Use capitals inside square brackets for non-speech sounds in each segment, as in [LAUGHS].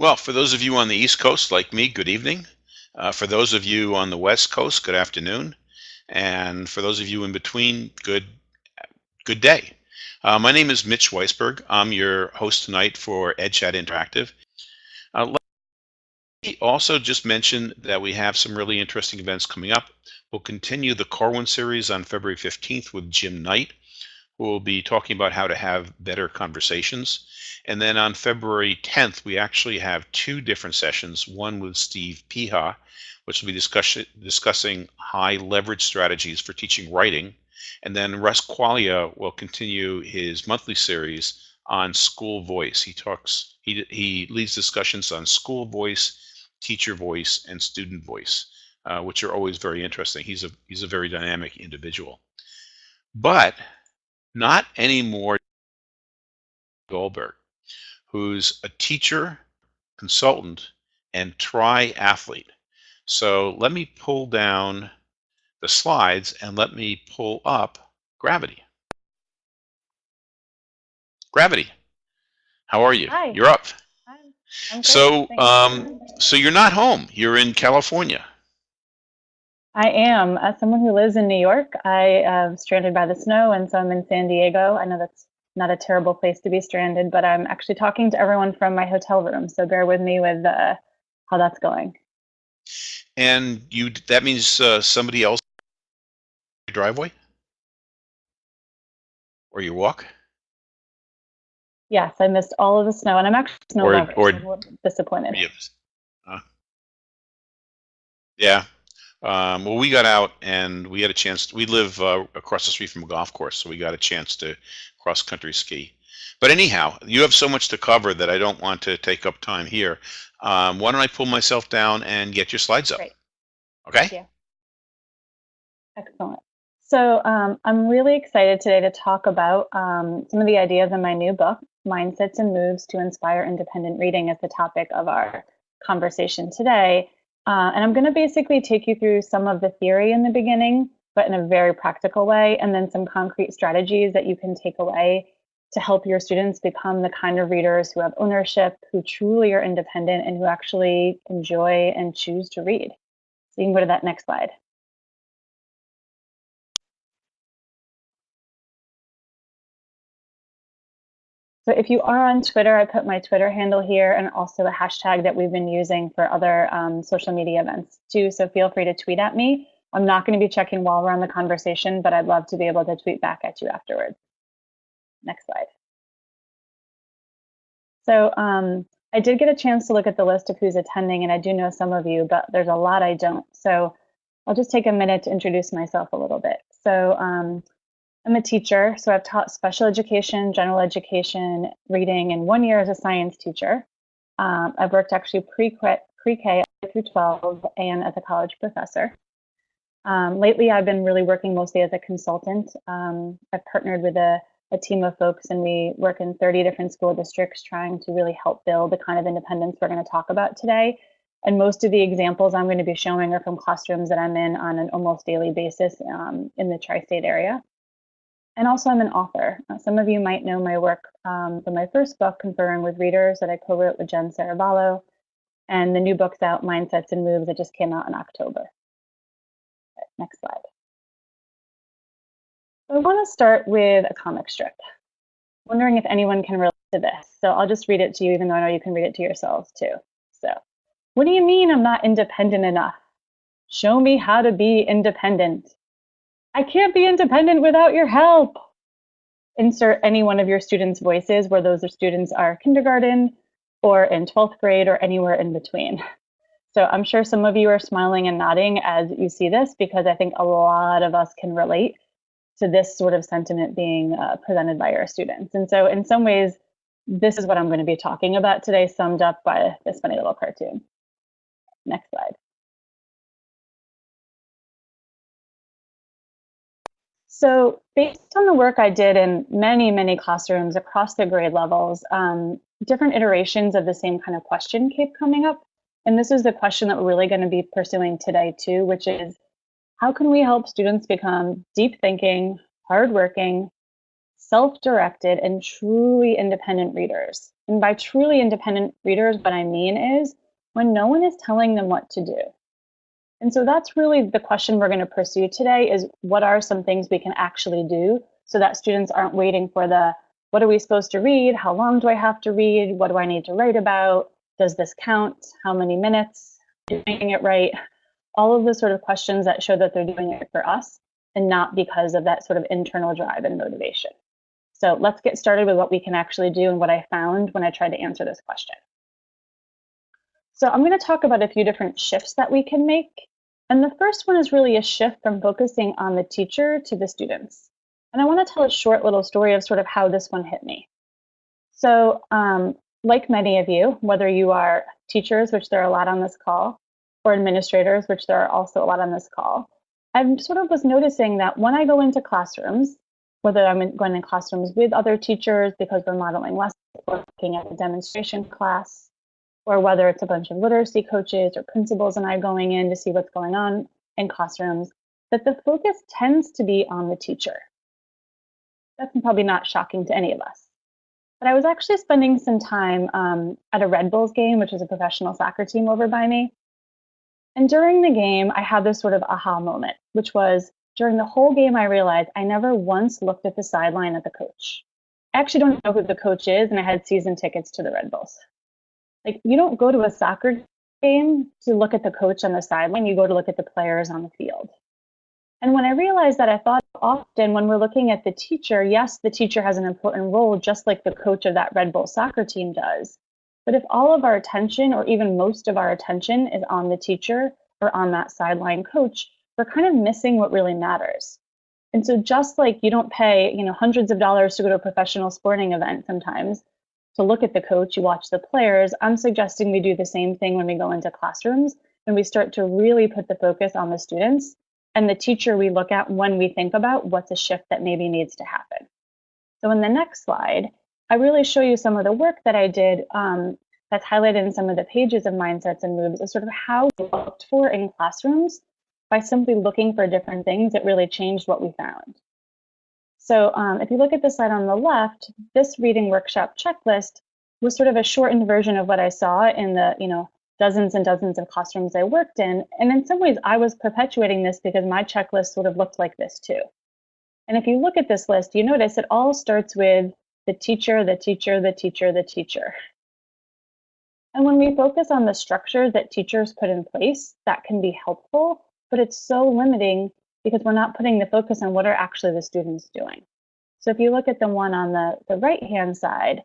Well, for those of you on the East Coast like me, good evening. Uh, for those of you on the West Coast, good afternoon. And for those of you in between, good good day. Uh, my name is Mitch Weisberg. I'm your host tonight for EdChat Interactive. Uh, let me also just mention that we have some really interesting events coming up. We'll continue the Corwin series on February 15th with Jim Knight, will be talking about how to have better conversations. And then on February 10th, we actually have two different sessions, one with Steve Peha, which will be discuss discussing high leverage strategies for teaching writing. And then Russ Quaglia will continue his monthly series on school voice. He talks, he, he leads discussions on school voice, teacher voice, and student voice, uh, which are always very interesting. He's a, he's a very dynamic individual. But not anymore Goldberg who's a teacher, consultant, and triathlete. So let me pull down the slides and let me pull up Gravity. Gravity, how are you? Hi. You're up. Hi. I'm So, um, so you're not home. You're in California. I am. As someone who lives in New York, I am stranded by the snow, and so I'm in San Diego. I know that's not a terrible place to be stranded, but I'm actually talking to everyone from my hotel room. So bear with me with uh, how that's going. And you that means uh, somebody else your driveway or you walk Yes, I missed all of the snow, and I'm actually snow Or- lover. or- so disappointed. Yes. Uh, yeah. Um, well, we got out and we had a chance. We live uh, across the street from a golf course, so we got a chance to cross country ski. But anyhow, you have so much to cover that I don't want to take up time here. Um, why don't I pull myself down and get your slides up? Great. Okay. Yeah. Excellent. So um, I'm really excited today to talk about um, some of the ideas in my new book, Mindsets and Moves to Inspire Independent Reading, as the topic of our conversation today. Uh, and I'm going to basically take you through some of the theory in the beginning, but in a very practical way, and then some concrete strategies that you can take away to help your students become the kind of readers who have ownership, who truly are independent, and who actually enjoy and choose to read. So you can go to that next slide. So if you are on Twitter, I put my Twitter handle here and also the hashtag that we've been using for other um, social media events too. So feel free to tweet at me. I'm not going to be checking while we're on the conversation, but I'd love to be able to tweet back at you afterwards. Next slide. So um, I did get a chance to look at the list of who's attending, and I do know some of you, but there's a lot I don't. So I'll just take a minute to introduce myself a little bit. So um, I'm a teacher, so I've taught special education, general education, reading, and one year as a science teacher. Um, I've worked actually pre-K through 12 and as a college professor. Um, lately, I've been really working mostly as a consultant. Um, I've partnered with a, a team of folks, and we work in 30 different school districts trying to really help build the kind of independence we're going to talk about today. And most of the examples I'm going to be showing are from classrooms that I'm in on an almost daily basis um, in the tri state area. And also, I'm an author. Uh, some of you might know my work um, from my first book, Conferring with Readers, that I co wrote with Jen Serravallo. And the new book's out, Mindsets and Moves, that just came out in October. Next slide. I want to start with a comic strip. Wondering if anyone can relate to this. So I'll just read it to you, even though I know you can read it to yourselves too. So, what do you mean I'm not independent enough? Show me how to be independent. I can't be independent without your help. Insert any one of your students' voices where those are students are kindergarten or in 12th grade or anywhere in between. So I'm sure some of you are smiling and nodding as you see this because I think a lot of us can relate to this sort of sentiment being uh, presented by our students. And so in some ways, this is what I'm going to be talking about today, summed up by this funny little cartoon. Next slide. So based on the work I did in many, many classrooms across the grade levels, um, different iterations of the same kind of question keep coming up. And this is the question that we're really going to be pursuing today too, which is how can we help students become deep thinking, hardworking, self-directed and truly independent readers. And by truly independent readers, what I mean is when no one is telling them what to do. And so that's really the question we're going to pursue today is what are some things we can actually do so that students aren't waiting for the what are we supposed to read? How long do I have to read? What do I need to write about? Does this count? How many minutes? Doing it right? All of the sort of questions that show that they're doing it for us and not because of that sort of internal drive and motivation. So let's get started with what we can actually do and what I found when I tried to answer this question. So I'm going to talk about a few different shifts that we can make. And the first one is really a shift from focusing on the teacher to the students. And I want to tell a short little story of sort of how this one hit me. So um, like many of you, whether you are teachers, which there are a lot on this call, or administrators, which there are also a lot on this call, I sort of was noticing that when I go into classrooms, whether I'm going in classrooms with other teachers because we're modeling lessons, or looking at a demonstration class, or whether it's a bunch of literacy coaches or principals and I going in to see what's going on in classrooms, that the focus tends to be on the teacher. That's probably not shocking to any of us. But I was actually spending some time um, at a Red Bulls game, which is a professional soccer team over by me. And during the game, I had this sort of aha moment, which was during the whole game, I realized I never once looked at the sideline at the coach. I actually don't know who the coach is, and I had season tickets to the Red Bulls. Like you don't go to a soccer game to look at the coach on the sideline, you go to look at the players on the field. And when I realized that, I thought often when we're looking at the teacher, yes, the teacher has an important role, just like the coach of that Red Bull soccer team does. But if all of our attention, or even most of our attention, is on the teacher or on that sideline coach, we're kind of missing what really matters. And so just like you don't pay, you know, hundreds of dollars to go to a professional sporting event sometimes, to look at the coach, you watch the players. I'm suggesting we do the same thing when we go into classrooms and we start to really put the focus on the students and the teacher we look at when we think about what's a shift that maybe needs to happen. So in the next slide, I really show you some of the work that I did um, that's highlighted in some of the pages of Mindsets and Moves is sort of how we looked for in classrooms by simply looking for different things that really changed what we found. So um, if you look at the slide on the left, this reading workshop checklist was sort of a shortened version of what I saw in the, you know, dozens and dozens of classrooms I worked in. And in some ways, I was perpetuating this because my checklist sort of looked like this too. And if you look at this list, you notice it all starts with the teacher, the teacher, the teacher, the teacher. And when we focus on the structure that teachers put in place, that can be helpful, but it's so limiting because we're not putting the focus on what are actually the students doing. So if you look at the one on the, the right-hand side,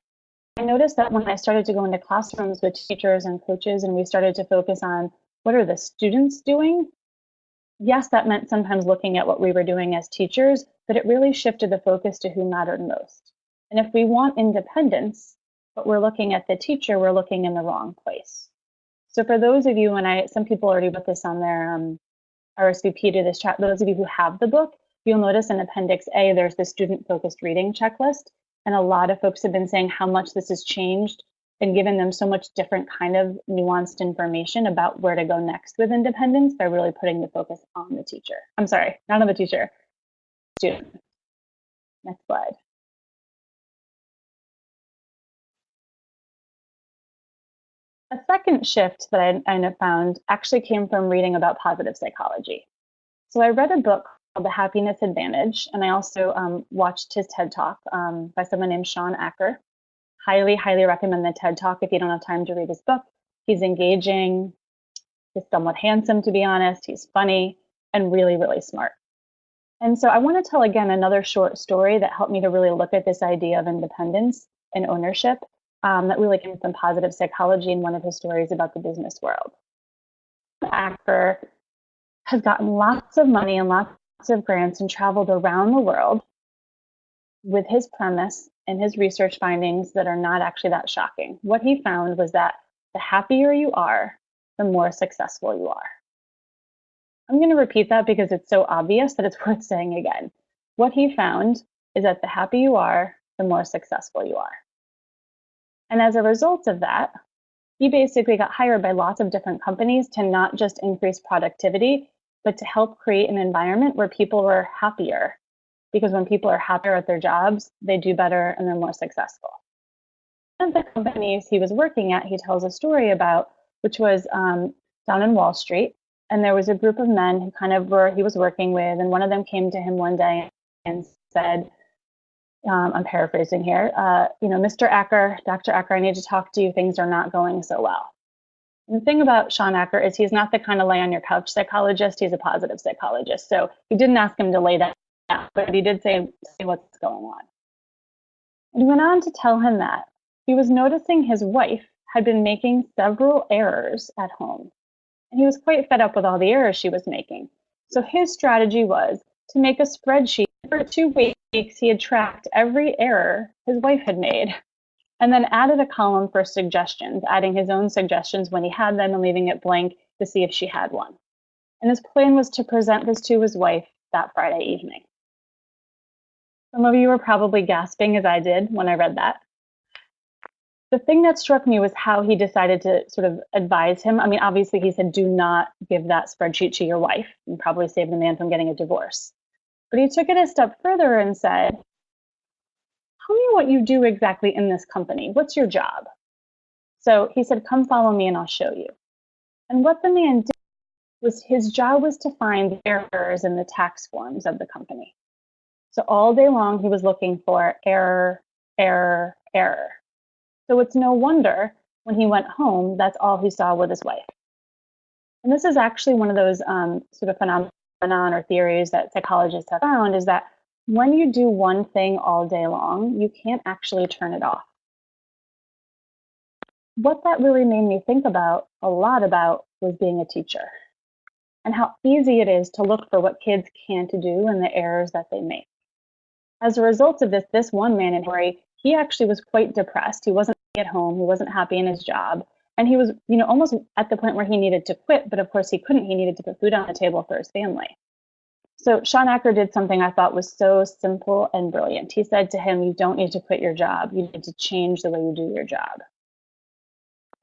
I noticed that when I started to go into classrooms with teachers and coaches and we started to focus on what are the students doing, yes, that meant sometimes looking at what we were doing as teachers, but it really shifted the focus to who mattered most. And if we want independence, but we're looking at the teacher, we're looking in the wrong place. So for those of you, and I, some people already put this on their um, RSVP to this chat. Those of you who have the book, you'll notice in Appendix A, there's the student-focused reading checklist. And a lot of folks have been saying how much this has changed and given them so much different kind of nuanced information about where to go next with independence by really putting the focus on the teacher. I'm sorry, not on the teacher, student. Next slide. A second shift that I, I found actually came from reading about positive psychology. So I read a book called The Happiness Advantage, and I also um, watched his TED Talk um, by someone named Shawn Achor. Highly, highly recommend the TED Talk if you don't have time to read his book. He's engaging, he's somewhat handsome, to be honest, he's funny, and really, really smart. And so I want to tell again another short story that helped me to really look at this idea of independence and ownership um, that really came from positive psychology in one of his stories about the business world. The actor has gotten lots of money and lots of grants and traveled around the world with his premise and his research findings that are not actually that shocking. What he found was that the happier you are, the more successful you are. I'm going to repeat that because it's so obvious that it's [LAUGHS] worth saying again. What he found is that the happier you are, the more successful you are. And as a result of that, he basically got hired by lots of different companies to not just increase productivity, but to help create an environment where people were happier, because when people are happier at their jobs, they do better and they're more successful. Of the companies he was working at, he tells a story about, which was um, down in Wall Street. And there was a group of men who kind of were, he was working with, and one of them came to him one day and said, um, I'm paraphrasing here, uh, you know, Mr. Achor, Dr. Achor, I need to talk to you. Things are not going so well. And the thing about Shawn Achor is he's not the kind of lay on your couch psychologist. He's a positive psychologist. So he didn't ask him to lay that down, but he did say, say what's going on. And he went on to tell him that he was noticing his wife had been making several errors at home. And he was quite fed up with all the errors she was making. So his strategy was to make a spreadsheet. For two weeks, he had tracked every error his wife had made and then added a column for suggestions, adding his own suggestions when he had them and leaving it blank to see if she had one. And his plan was to present this to his wife that Friday evening. Some of you were probably gasping as I did when I read that. The thing that struck me was how he decided to sort of advise him. I mean, obviously, he said, do not give that spreadsheet to your wife and probably save the man from getting a divorce. But he took it a step further and said, tell me what you do exactly in this company. What's your job? So he said, come follow me and I'll show you. And what the man did was his job was to find errors in the tax forms of the company. So all day long, he was looking for error, error, error. So it's no wonder when he went home, that's all he saw with his wife. And this is actually one of those um, sort of phenomenon or theories that psychologists have found is that when you do one thing all day long, you can't actually turn it off. What that really made me think about a lot about was being a teacher and how easy it is to look for what kids can't do and the errors that they make. As a result of this, this one man in Hori, he actually was quite depressed. He wasn't at home, he wasn't happy in his job, and he was, you know, almost at the point where he needed to quit, but of course he couldn't. He needed to put food on the table for his family. So Shawn Achor did something I thought was so simple and brilliant. He said to him, You don't need to quit your job, you need to change the way you do your job.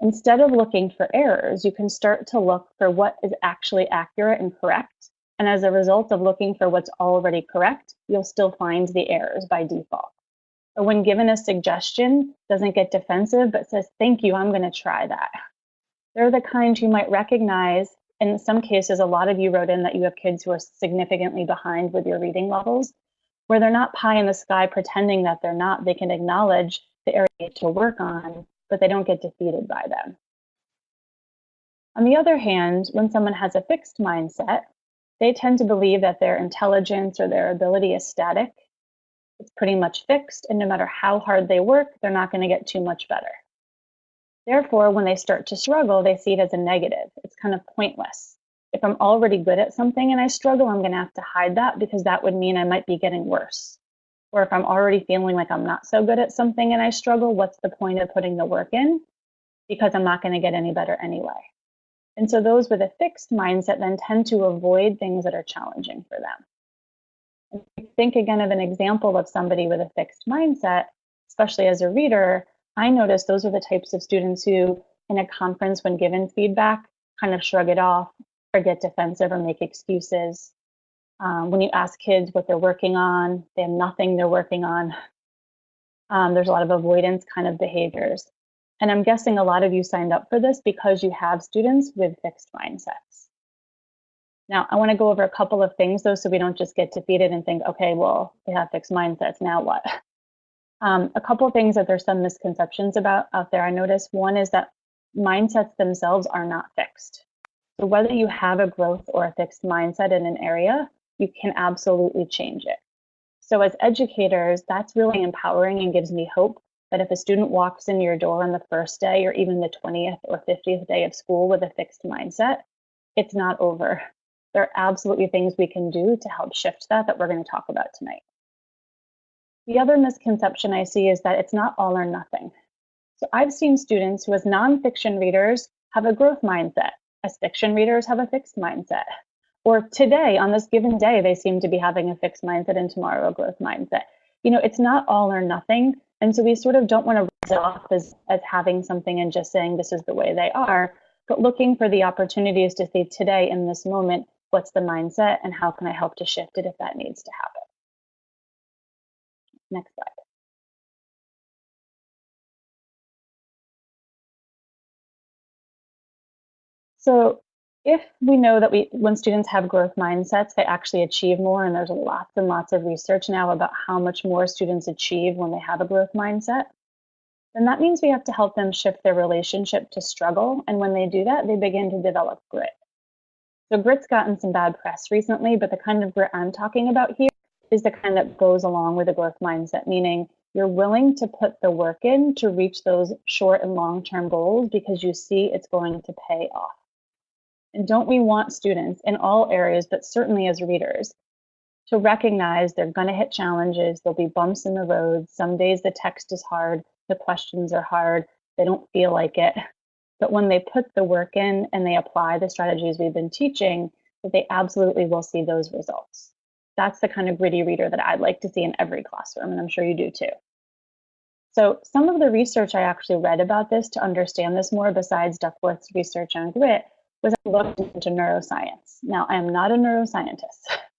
Instead of looking for errors, you can start to look for what is actually accurate and correct. And as a result of looking for what's already correct, you'll still find the errors by default. But when given a suggestion, doesn't get defensive, but says, Thank you, I'm going to try that. They're the kind you might recognize in some cases, a lot of you wrote in that you have kids who are significantly behind with your reading levels, where they're not pie in the sky pretending that they're not. They can acknowledge the area to work on, but they don't get defeated by them. On the other hand, when someone has a fixed mindset, they tend to believe that their intelligence or their ability is static. It's pretty much fixed, and no matter how hard they work, they're not going to get too much better. Therefore, when they start to struggle, they see it as a negative. It's kind of pointless. If I'm already good at something and I struggle, I'm going to have to hide that because that would mean I might be getting worse. Or if I'm already feeling like I'm not so good at something and I struggle, what's the point of putting the work in? Because I'm not going to get any better anyway. And so those with a fixed mindset then tend to avoid things that are challenging for them. Think again of an example of somebody with a fixed mindset, especially as a reader, I notice those are the types of students who, in a conference, when given feedback, kind of shrug it off or get defensive or make excuses. Um, when you ask kids what they're working on, they have nothing they're working on. Um, there's a lot of avoidance kind of behaviors. And I'm guessing a lot of you signed up for this because you have students with fixed mindsets. Now, I want to go over a couple of things though, so we don't just get defeated and think, okay, well, they have fixed mindsets, now what? [LAUGHS] Um, a couple of things that there's some misconceptions about out there I noticed. One is that mindsets themselves are not fixed. So whether you have a growth or a fixed mindset in an area, you can absolutely change it. So as educators, that's really empowering and gives me hope that if a student walks in your door on the first day or even the 20th or 50th day of school with a fixed mindset, it's not over. There are absolutely things we can do to help shift that that we're going to talk about tonight. The other misconception I see is that it's not all or nothing. So I've seen students who as nonfiction readers have a growth mindset, as fiction readers have a fixed mindset. Or today, on this given day, they seem to be having a fixed mindset and tomorrow a growth mindset. You know, it's not all or nothing. And so we sort of don't want to write it off as, as having something and just saying this is the way they are, but looking for the opportunities to see today in this moment, what's the mindset and how can I help to shift it if that needs to happen. Next slide. So if we know that we, when students have growth mindsets, they actually achieve more, and there's lots and lots of research now about how much more students achieve when they have a growth mindset, then that means we have to help them shift their relationship to struggle. And when they do that, they begin to develop grit. So grit's gotten some bad press recently, but the kind of grit I'm talking about here is the kind that goes along with a growth mindset, meaning you're willing to put the work in to reach those short and long-term goals because you see it's going to pay off. And don't we want students in all areas, but certainly as readers, to recognize they're going to hit challenges, there'll be bumps in the road. Some days the text is hard, the questions are hard, they don't feel like it. But when they put the work in and they apply the strategies we've been teaching, that they absolutely will see those results. That's the kind of gritty reader that I'd like to see in every classroom, and I'm sure you do too. So some of the research I actually read about this to understand this more, besides Duckworth's research on grit, was I looked into neuroscience. Now, I am not a neuroscientist. [LAUGHS]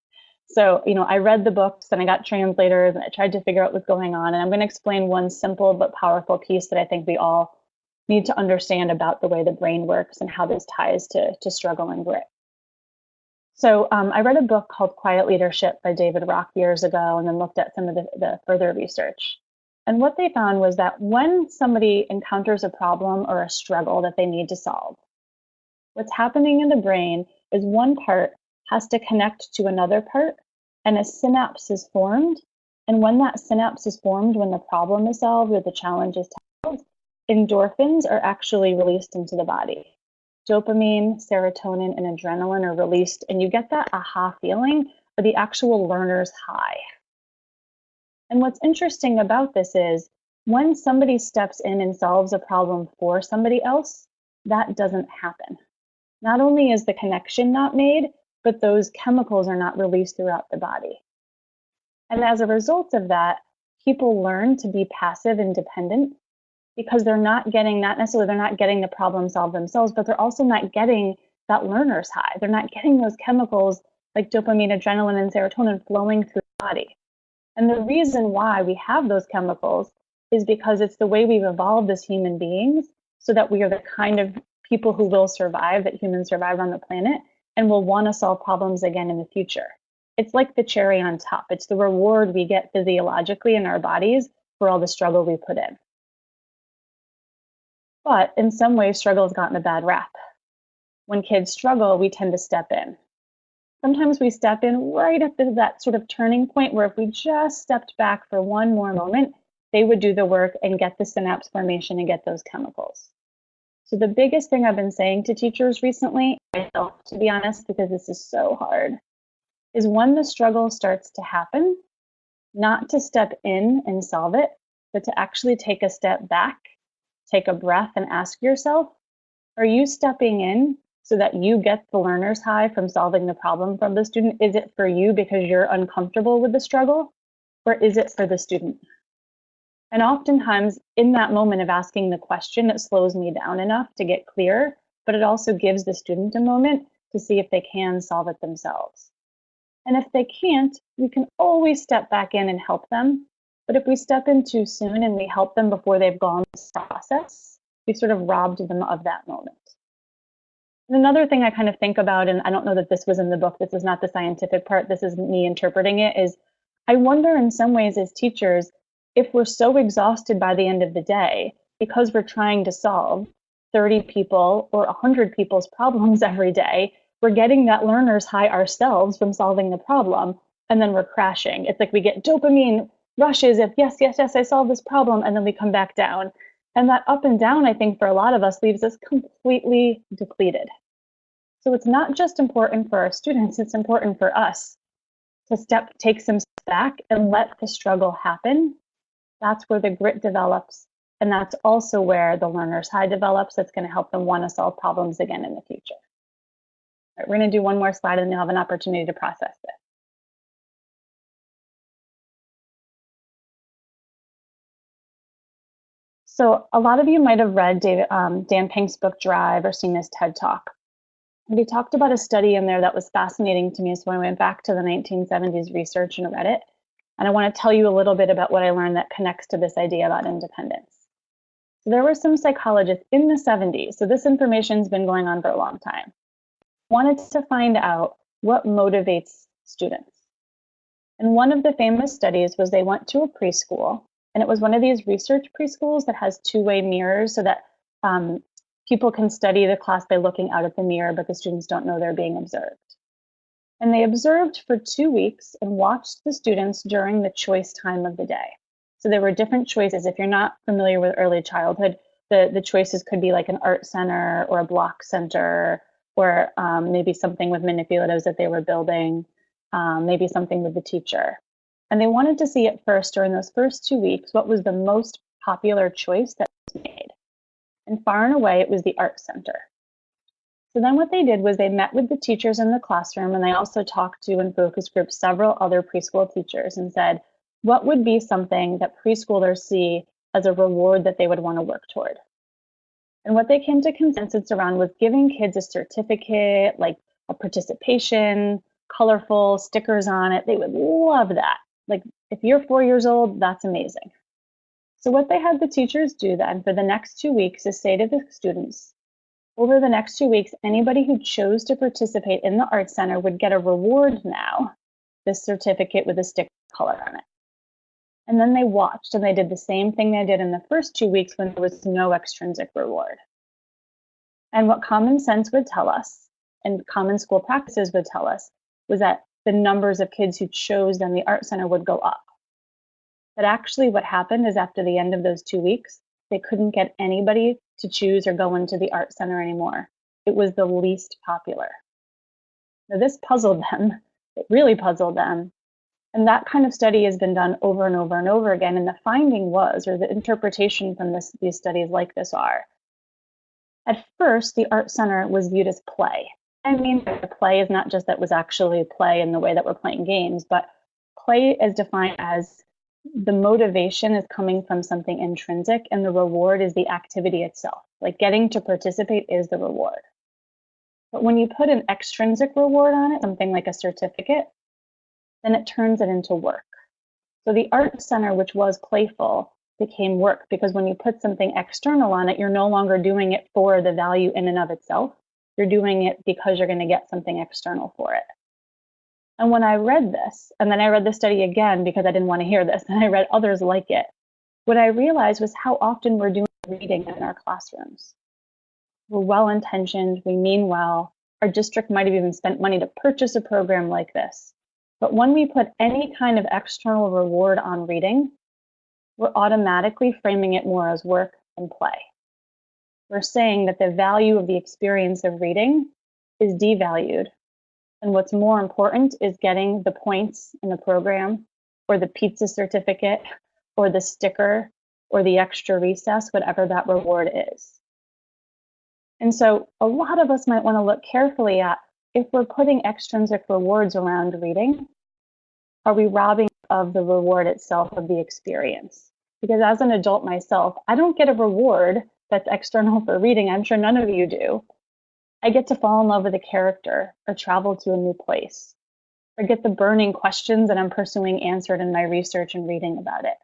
So, you know, I read the books and I got translators and I tried to figure out what's going on. And I'm going to explain one simple but powerful piece that I think we all need to understand about the way the brain works and how this ties to, to struggle and grit. So um, I read a book called Quiet Leadership by David Rock years ago and then looked at some of the, the further research. And what they found was that when somebody encounters a problem or a struggle that they need to solve, what's happening in the brain is one part has to connect to another part and a synapse is formed. And when that synapse is formed, when the problem is solved or the challenge is endorphins are actually released into the body. Dopamine, serotonin, and adrenaline are released, and you get that aha feeling or the actual learner's high. And what's interesting about this is when somebody steps in and solves a problem for somebody else, that doesn't happen. Not only is the connection not made, but those chemicals are not released throughout the body. And as a result of that, people learn to be passive and dependent because they're not getting, not necessarily they're not getting the problem solved themselves, but they're also not getting that learner's high. They're not getting those chemicals like dopamine, adrenaline, and serotonin flowing through the body. And the reason why we have those chemicals is because it's the way we've evolved as human beings so that we are the kind of people who will survive, that humans survive on the planet and will want to solve problems again in the future. It's like the cherry on top. It's the reward we get physiologically in our bodies for all the struggle we put in. But in some ways, struggle has gotten a bad rap. When kids struggle, we tend to step in. Sometimes we step in right at the, that sort of turning point where if we just stepped back for one more moment, they would do the work and get the synapse formation and get those chemicals. So the biggest thing I've been saying to teachers recently, myself to be honest, because this is so hard, is when the struggle starts to happen, not to step in and solve it, but to actually take a step back, take a breath and ask yourself, are you stepping in so that you get the learner's high from solving the problem from the student? Is it for you because you're uncomfortable with the struggle? Or is it for the student? And oftentimes, in that moment of asking the question, it slows me down enough to get clear, but it also gives the student a moment to see if they can solve it themselves. And if they can't, we can always step back in and help them. But if we step in too soon and we help them before they've gone this process, we sort of robbed them of that moment. And another thing I kind of think about, and I don't know that this was in the book, this is not the scientific part, this is me interpreting it, is I wonder in some ways as teachers, if we're so exhausted by the end of the day because we're trying to solve 30 people or 100 people's [LAUGHS] problems every day, we're getting that learner's high ourselves from solving the problem, and then we're crashing. It's like we get dopamine rushes of, yes, yes, yes, I solved this problem, and then we come back down. And that up and down, I think, for a lot of us leaves us completely depleted. So it's not just important for our students, it's important for us to step, take some back and let the struggle happen that's where the grit develops. And that's also where the learner's high develops. That's going to help them want to solve problems again in the future. We're going to do one more slide and then you'll have an opportunity to process this. So a lot of you might have read David, um, Dan Pink's book Drive or seen his TED Talk. And he talked about a study in there that was fascinating to me. So I went back to the 1970s research and read it. And I want to tell you a little bit about what I learned that connects to this idea about independence. So there were some psychologists in the 70s, so this information's been going on for a long time, wanted to find out what motivates students. And one of the famous studies was they went to a preschool, and it was one of these research preschools that has two-way mirrors so that um, people can study the class by looking out at the mirror, but the students don't know they're being observed. And they observed for two weeks and watched the students during the choice time of the day. So there were different choices. If you're not familiar with early childhood, the, the choices could be like an art center or a block center, or um, maybe something with manipulatives that they were building, um, maybe something with the teacher. And they wanted to see at first, during those first two weeks, what was the most popular choice that was made. And far and away, it was the art center. So then what they did was they met with the teachers in the classroom and they also talked to and focus group several other preschool teachers and said, what would be something that preschoolers see as a reward that they would want to work toward? And what they came to consensus around was giving kids a certificate, like a participation, colorful stickers on it. They would love that. Like if you're four years old, that's amazing. So what they had the teachers do then for the next two weeks is say to the students, over the next two weeks, anybody who chose to participate in the Art Center would get a reward now, this certificate with a sticker color on it. And then they watched and they did the same thing they did in the first two weeks when there was no extrinsic reward. And what common sense would tell us and common school practices would tell us was that the numbers of kids who chose then the art center would go up. But actually what happened is after the end of those two weeks, they couldn't get anybody to choose or go into the art center anymore. It was the least popular. Now this puzzled [LAUGHS] them. It really puzzled them and that kind of study has been done over and over and over again. And the finding was, or the interpretation from this, these studies like this are, at first, the Art Center was viewed as play. I mean, the play is not just that was actually play in the way that we're playing games, but play is defined as the motivation is coming from something intrinsic and the reward is the activity itself. Like getting to participate is the reward. But when you put an extrinsic reward on it, something like a certificate, then it turns it into work. So the art center, which was playful, became work because when you put something external on it, you're no longer doing it for the value in and of itself. You're doing it because you're going to get something external for it. And when I read this, and then I read the study again because I didn't want to hear this, [LAUGHS] and I read others like it, what I realized was how often we're doing reading in our classrooms. We're well intentioned, we mean well. Our district might have even spent money to purchase a program like this. But when we put any kind of external reward on reading, we're automatically framing it more as work and play. We're saying that the value of the experience of reading is devalued. And what's more important is getting the points in the program or the pizza certificate or the sticker or the extra recess, whatever that reward is. And so a lot of us might want to look carefully at if we're putting extrinsic rewards around reading, are we robbing of the reward itself of the experience? Because as an adult myself, I don't get a reward that's external for reading. I'm sure none of you do. I get to fall in love with a character or travel to a new place or get the burning questions that I'm pursuing answered in my research and reading about it.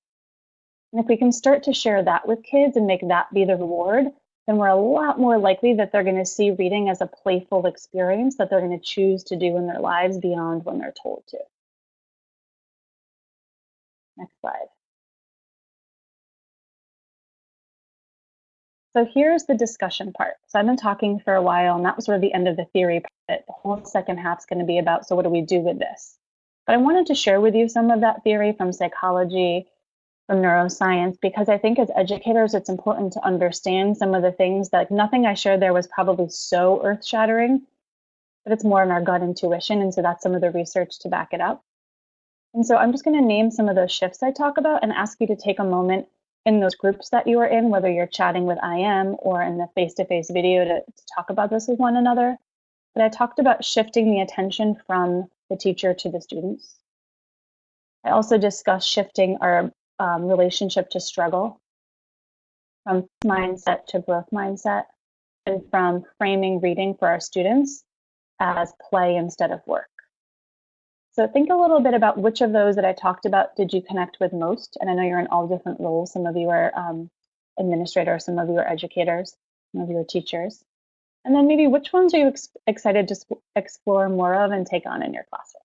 And if we can start to share that with kids and make that be the reward, then we're a lot more likely that they're going to see reading as a playful experience that they're going to choose to do in their lives beyond when they're told to. Next slide. So here's the discussion part. So I've been talking for a while, and that was sort of the end of the theory part. The whole second half is going to be about, so what do we do with this? But I wanted to share with you some of that theory from psychology, from neuroscience, because I think as educators, it's important to understand some of the things that like, nothing I shared there was probably so earth shattering, but it's more in our gut intuition. And so that's some of the research to back it up. And so I'm just going to name some of those shifts I talk about and ask you to take a moment in those groups that you are in, whether you're chatting with IM or in the face-to-face -face video to, to talk about this with one another. But I talked about shifting the attention from the teacher to the students. I also discussed shifting our um, relationship to struggle from mindset to growth mindset and from framing reading for our students as play instead of work. So think a little bit about which of those that I talked about did you connect with most? And I know you're in all different roles. Some of you are um, administrators, some of you are educators, some of you are teachers. And then maybe which ones are you ex excited to explore more of and take on in your classroom?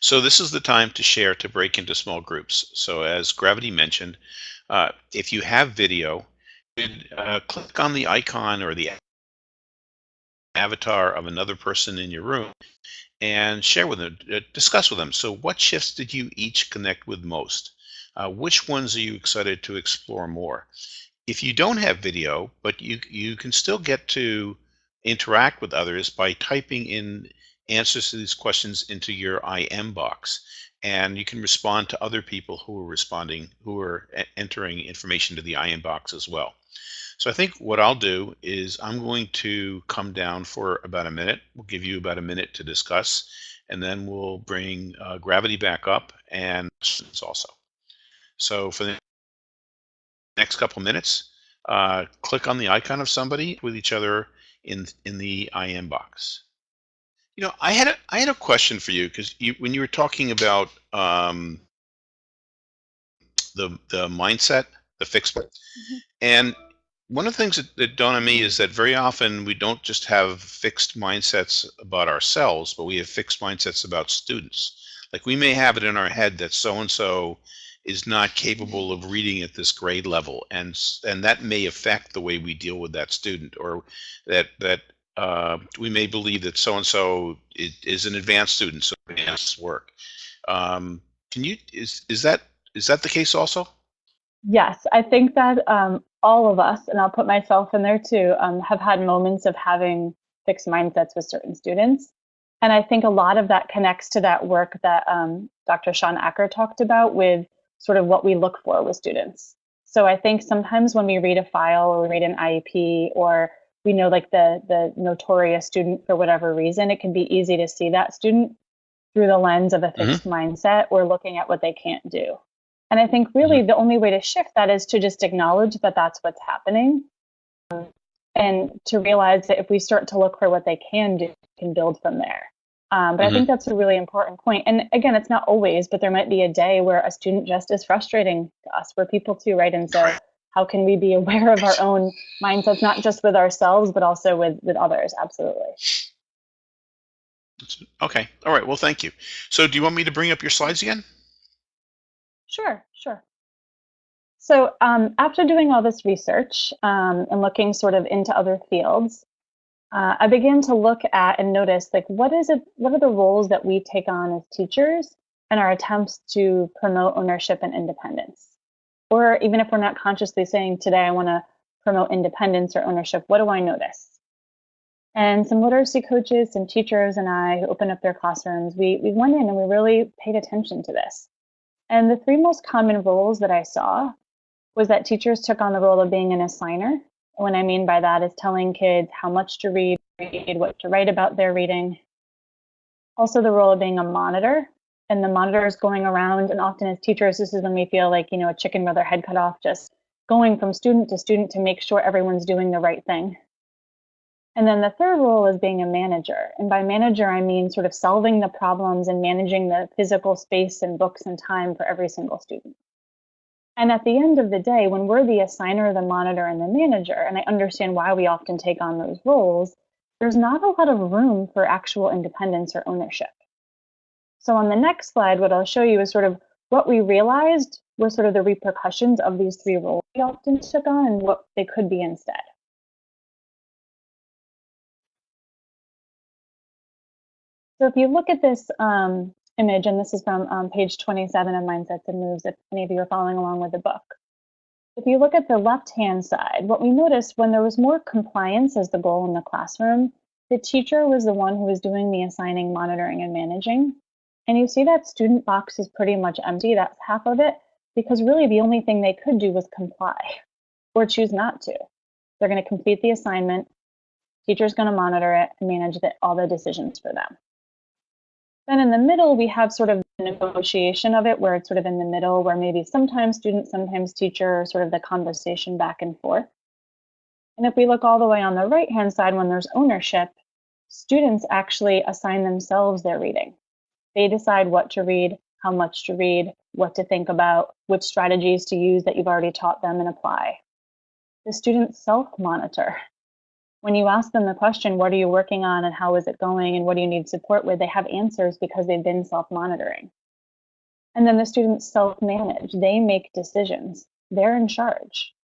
So this is the time to share to break into small groups. So as Gravity mentioned, uh, if you have video, uh, click on the icon or the avatar of another person in your room and share with them, uh, discuss with them. So what shifts did you each connect with most? Uh, which ones are you excited to explore more? If you don't have video, but you, you can still get to interact with others by typing in answers to these questions into your IM box. And you can respond to other people who are responding, who are entering information to the IM box as well. So I think what I'll do is I'm going to come down for about a minute. We'll give you about a minute to discuss, and then we'll bring uh, gravity back up and questions also. So for the next couple minutes, uh, click on the icon of somebody with each other in in the IM box. You know, I had a I had a question for you because you when you were talking about um, the the mindset, the fixed, mm -hmm. and one of the things that, that dawn on me is that very often we don't just have fixed mindsets about ourselves, but we have fixed mindsets about students. Like we may have it in our head that so and so is not capable of reading at this grade level, and and that may affect the way we deal with that student, or that that uh, we may believe that so and so is an advanced student, so advanced work. Um, can you is is that is that the case also? Yes, I think that um, all of us, and I'll put myself in there too, um, have had moments of having fixed mindsets with certain students. And I think a lot of that connects to that work that um, Dr. Shawn Achor talked about with sort of what we look for with students. So I think sometimes when we read a file or we read an IEP or we know like the the notorious student for whatever reason, it can be easy to see that student through the lens of a mm-hmm. fixed mm-hmm. mindset or looking at what they can't do. And I think really mm-hmm. the only way to shift that is to just acknowledge that that's what's happening and to realize that if we start to look for what they can do, we can build from there. Um, but mm-hmm. I think that's a really important point. And again, it's not always, but there might be a day where a student just is frustrating to us. We're people too, right? And so how can we be [LAUGHS] aware of our own mindsets, not just with ourselves, but also with, with others? Absolutely. Okay. All right. Well, thank you. So do you want me to bring up your slides again? Sure, sure. So um, after doing all this research um, and looking sort of into other fields, uh, I began to look at and notice like what is it, what are the roles that we take on as teachers and our attempts to promote ownership and independence? Or even if we're not consciously saying today I want to promote independence or ownership, what do I notice? And some literacy coaches, some teachers, and I who opened up their classrooms, we, we went in and we really paid attention to this. And the three most common roles that I saw was that teachers took on the role of being an assigner. What I mean by that is telling kids how much to read, read what to write about their reading. Also the role of being a monitor, and the monitors going around and often as teachers this is when we feel like you know a chicken with their head cut off just going from student to student to make sure everyone's doing the right thing. And then the third role is being a manager and by manager i mean sort of solving the problems and managing the physical space and books and time for every single student. And at the end of the day when we're the assigner the monitor and the manager and i understand why we often take on those roles there's not a lot of room for actual independence or ownership so on the next slide, what I'll show you is sort of what we realized were sort of the repercussions of these three roles we often took on and what they could be instead. So if you look at this um, image, and this is from um, page 27 of Mindsets and Moves, if any of you are following along with the book. If you look at the left-hand side, what we noticed when there was more compliance as the goal in the classroom, the teacher was the one who was doing the assigning, monitoring, and managing. And you see that student box is pretty much empty, that's half of it, because really the only thing they could do was comply or choose not to. They're going to complete the assignment, teacher's going to monitor it and manage the, all the decisions for them. Then in the middle, we have sort of the negotiation of it, where it's sort of in the middle, where maybe sometimes student, sometimes teacher, sort of the conversation back and forth. And if we look all the way on the right hand side, when there's ownership, students actually assign themselves their reading. They decide what to read, how much to read, what to think about, which strategies to use that you've already taught them and apply. The students self monitor when you ask them the question, what are you working on and how is it going and what do you need support with, they have answers because they've been self-monitoring. And then the students self-manage, they make decisions, they're in charge.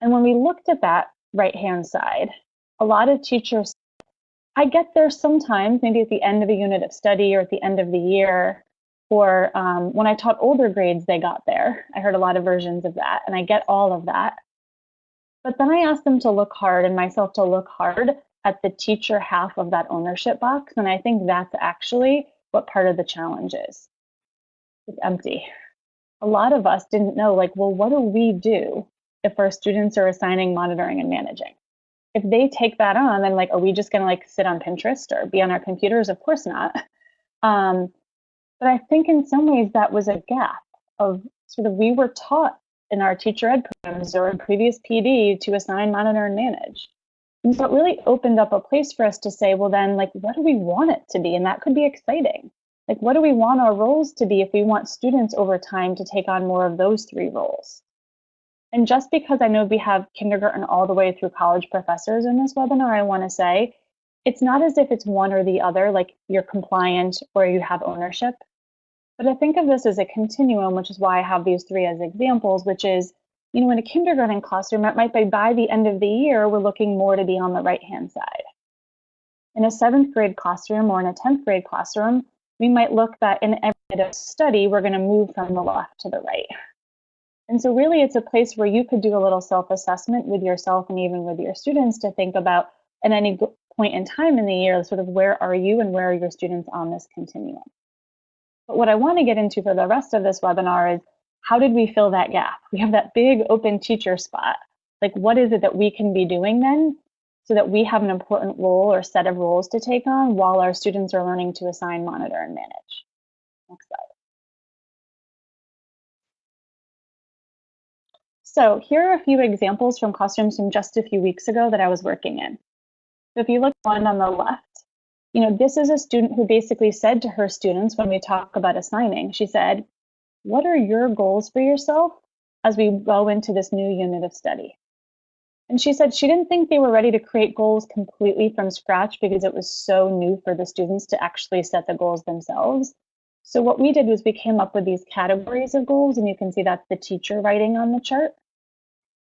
And when we looked at that right-hand side, a lot of teachers, I get there sometimes, maybe at the end of a unit of study or at the end of the year, or um, when I taught older grades, they got there. I heard a lot of versions of that, and I get all of that. But then I asked them to look hard and myself to look hard at the teacher half of that ownership box. And I think that's actually what part of the challenge is. It's empty. A lot of us didn't know, like, well, what do we do if our students are assigning, monitoring, and managing? If they take that on, then like, are we just gonna like sit on Pinterest or be on our computers? Of course not. [LAUGHS] Um, but I think in some ways that was a gap of sort of we were taught in our teacher ed programs or in previous PD to assign, monitor, and manage. And so it really opened up a place for us to say, well, then, like, what do we want it to be? And that could be exciting. Like, what do we want our roles to be if we want students over time to take on more of those three roles? And just because I know we have kindergarten all the way through college professors in this webinar, I want to say it's not as if it's one or the other, like you're compliant or you have ownership. But I think of this as a continuum, which is why I have these three as examples, which is, you know, in a kindergarten classroom, might be by the end of the year, we're looking more to be on the right-hand side. In a seventh grade classroom or in a 10th grade classroom, we might look that in every study, we're gonna move from the left to the right. And so really it's a place where you could do a little self-assessment with yourself and even with your students to think about at any point in time in the year, sort of where are you and where are your students on this continuum. But what I want to get into for the rest of this webinar is how did we fill that gap? We have that big open teacher spot. Like what is it that we can be doing then so that we have an important role or set of roles to take on while our students are learning to assign, monitor, and manage. Next slide. So here are a few examples from classrooms from just a few weeks ago that I was working in. So if you look one on the left, you know, this is a student who basically said to her students when we talk about assigning, she said, what are your goals for yourself as we go into this new unit of study? And she said she didn't think they were ready to create goals completely from scratch because it was so new for the students to actually set the goals themselves. So what we did was we came up with these categories of goals, and you can see that's the teacher writing on the chart.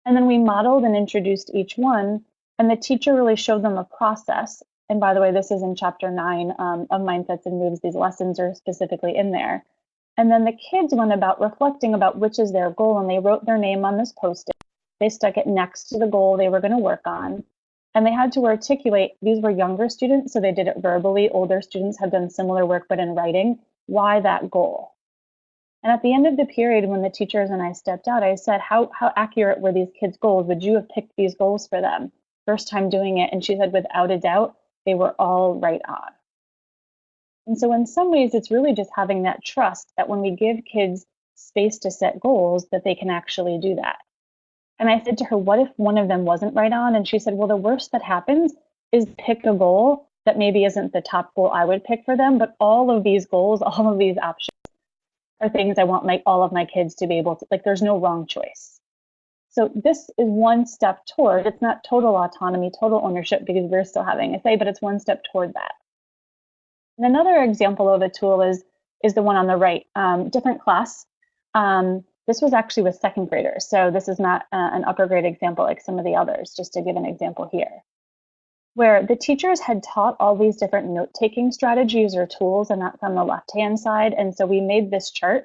And then we modeled and introduced each one, and the teacher really showed them a process and by the way, this is in chapter nine um, of Mindsets and Moves. These lessons are specifically in there. And then the kids went about reflecting about which is their goal, and they wrote their name on this post-it. They stuck it next to the goal they were going to work on. And they had to articulate, these were younger students, so they did it verbally. Older students have done similar work, but in writing, why that goal? And at the end of the period, when the teachers and I stepped out, I said, how, how accurate were these kids' goals? Would you have picked these goals for them? First time doing it. And she said, without a doubt, they were all right on. And so in some ways, it's really just having that trust that when we give kids space to set goals, that they can actually do that. And I said to her, what if one of them wasn't right on? And she said, well, the worst that happens is pick a goal that maybe isn't the top goal I would pick for them, but all of these goals, all of these options are things I want my all of my kids to be able to, like there's no wrong choice. So this is one step toward, it's not total autonomy, total ownership, because we're still having a say, but it's one step toward that. And another example of a tool is, is the one on the right, um, different class. Um, this was actually with second graders, so this is not uh, an upper grade example like some of the others, just to give an example here. Where the teachers had taught all these different note-taking strategies or tools, and that's on the left-hand side, and so we made this chart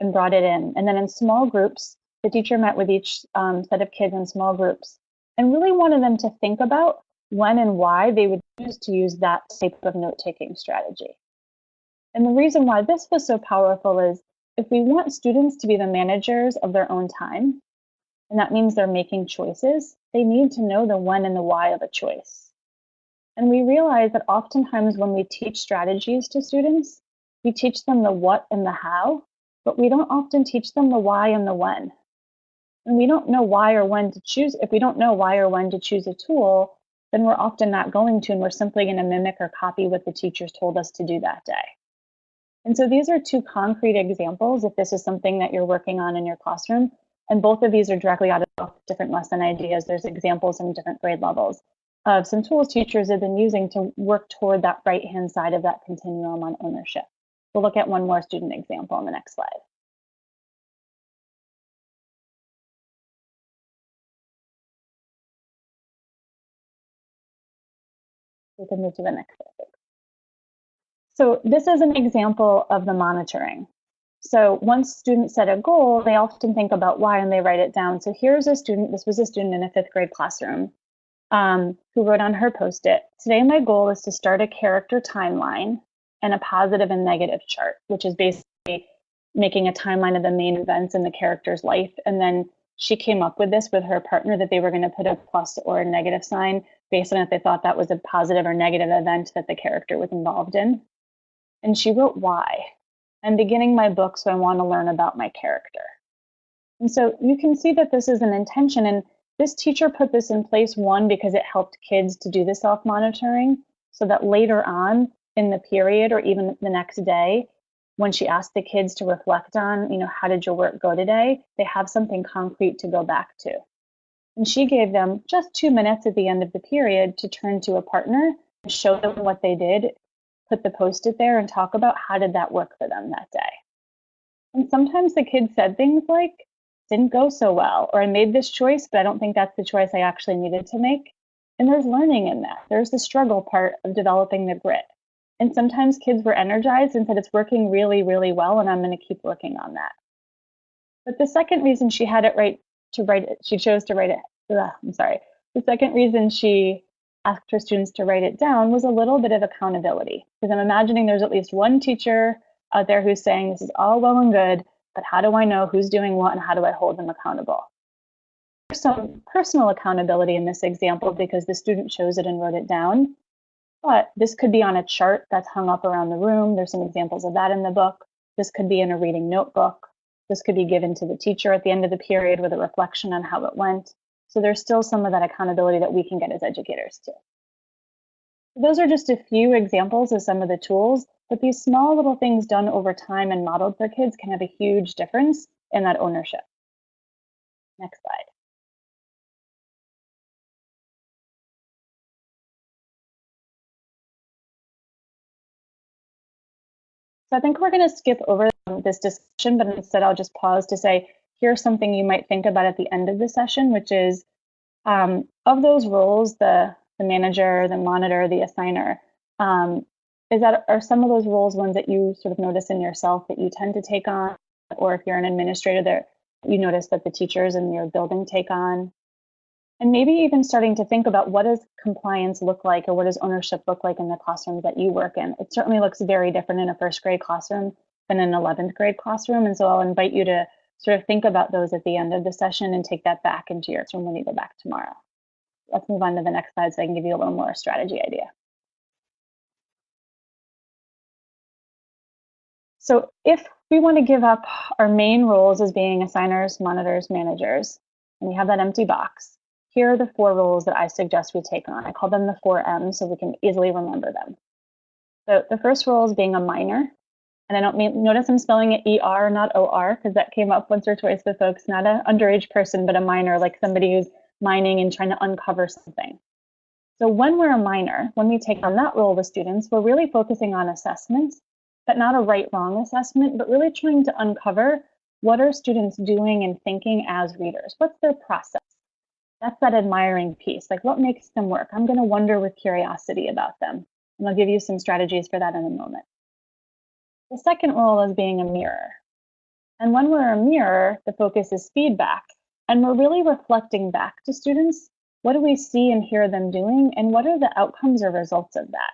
and brought it in. And then in small groups, the teacher met with each um, set of kids in small groups and really wanted them to think about when and why they would choose to use that type of note-taking strategy. And the reason why this was so powerful is if we want students to be the managers of their own time, and that means they're making choices, they need to know the when and the why of a choice. And we realize that oftentimes when we teach strategies to students, we teach them the what and the how, but we don't often teach them the why and the when. And we don't know why or when to choose. If we don't know why or when to choose a tool, then we're often not going to, and we're simply going to mimic or copy what the teachers told us to do that day. And so these are two concrete examples if this is something that you're working on in your classroom. And both of these are directly out of different lesson ideas. There's examples in different grade levels of some tools teachers have been using to work toward that right-hand side of that continuum on ownership. We'll look at one more student example on the next slide. We can move to the next slide. So this is an example of the monitoring. So once students set a goal, they often think about why and they write it down. So here's a student, this was a student in a fifth grade classroom um, who wrote on her post-it, today my goal is to start a character timeline and a positive and negative chart, which is basically making a timeline of the main events in the character's life. And then she came up with this with her partner that they were going to put a plus or a negative sign based on if they thought that was a positive or negative event that the character was involved in. And she wrote why. I'm beginning my book, so I want to learn about my character. And so you can see that this is an intention. And this teacher put this in place, one, because it helped kids to do the self monitoring so that later on in the period or even the next day, when she asked the kids to reflect on, you know, how did your work go today, they have something concrete to go back to. And she gave them just two minutes at the end of the period to turn to a partner, show them what they did, put the post it there, and talk about how did that work for them that day. And sometimes the kids said things like, didn't go so well, or I made this choice, but I don't think that's the choice I actually needed to make. And there's learning in that. There's the struggle part of developing the grit. And sometimes kids were energized and said, it's working really, really well, and I'm going to keep working on that. But the second reason she had it right to write it, she chose to write it, ugh, I'm sorry. The second reason she asked her students to write it down was a little bit of accountability. Because I'm imagining there's at least one teacher out there who's saying, this is all well and good, but how do I know who's doing what and how do I hold them accountable? There's some personal accountability in this example because the student chose it and wrote it down. But this could be on a chart that's hung up around the room. There's some examples of that in the book. This could be in a reading notebook. This could be given to the teacher at the end of the period with a reflection on how it went. So there's still some of that accountability that we can get as educators too. Those are just a few examples of some of the tools but these small little things done over time and modeled for kids can have a huge difference in that ownership. Next slide. So I think we're going to skip over this discussion, but instead I'll just pause to say, here's something you might think about at the end of the session, which is um, of those roles, the, the manager, the monitor, the assigner, um, is that are some of those roles ones that you sort of notice in yourself that you tend to take on? Or if you're an administrator that you notice that the teachers in your building take on? And maybe even starting to think about what does compliance look like or what does ownership look like in the classrooms that you work in? It certainly looks very different in a first grade classroom than an 11th grade classroom. And so i'll invite you to sort of think about those at the end of the session and take that back into your room when you go back tomorrow. Let's move on to the next slide so i can give you a little more strategy idea So if we want to give up our main roles as being assigners, monitors, managers, and we have that empty box, here are the four roles that I suggest we take on. I call them the four M's so we can easily remember them. So the first role is being a miner. And I don't mean, notice I'm spelling it ER, not OR, because that came up once or twice with folks, not an underage person, but a miner, like somebody who's mining and trying to uncover something. So when we're a miner, when we take on that role with students, we're really focusing on assessments but not a right wrong assessment, but really trying to uncover what are students doing and thinking as readers? What's their process? That's that admiring piece. Like what makes them work? I'm going to wonder with curiosity about them. And I'll give you some strategies for that in a moment. The second role is being a mirror. And when we're a mirror, the focus is feedback. And we're really reflecting back to students what do we see and hear them doing, and what are the outcomes or results of that?